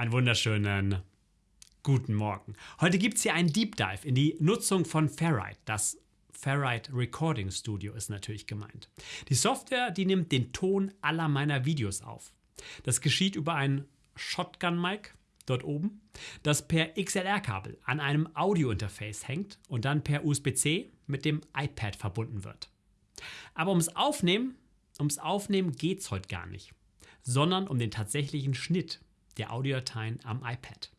Einen wunderschönen guten Morgen. Heute gibt es hier einen Deep Dive in die Nutzung von Ferrite. Das Ferrite Recording Studio ist natürlich gemeint. Die Software, die nimmt den Ton aller meiner Videos auf. Das geschieht über ein Shotgun-Mic dort oben, das per XLR-Kabel an einem Audio-Interface hängt und dann per USB-C mit dem iPad verbunden wird. Aber ums Aufnehmen, ums Aufnehmen geht es heute gar nicht, sondern um den tatsächlichen Schnitt der Audiodateien am iPad.